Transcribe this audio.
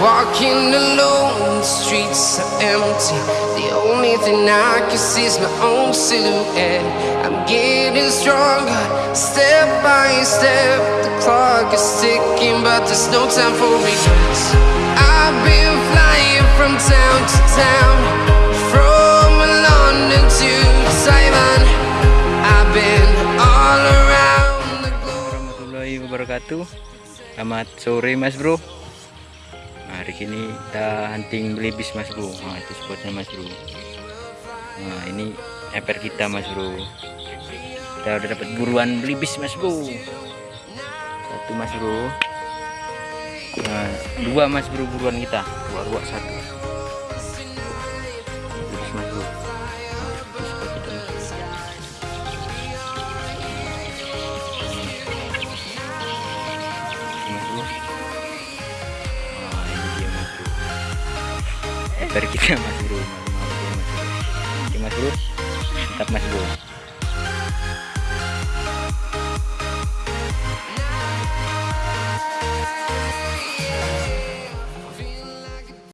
walking alone, the streets are empty. The only thing I can see is my own silhouette. I'm getting stronger, step by step. The clock is ticking, but there's no time for regrets. I've been flying from town to town, from London to Taiwan. I've been all around the globe. Selamat sore mas bro Hari ini kita hunting belibis mas bro. Nah itu spotnya mas bro. Nah ini eper kita mas bro. Kita udah dapat buruan belibis mas bro. Satu mas bro. Nah dua mas bro buruan kita. Dua dua satu Eper kita mas bro. Malu-malu dia, mas bro. Mas bro. Mantap mas bro.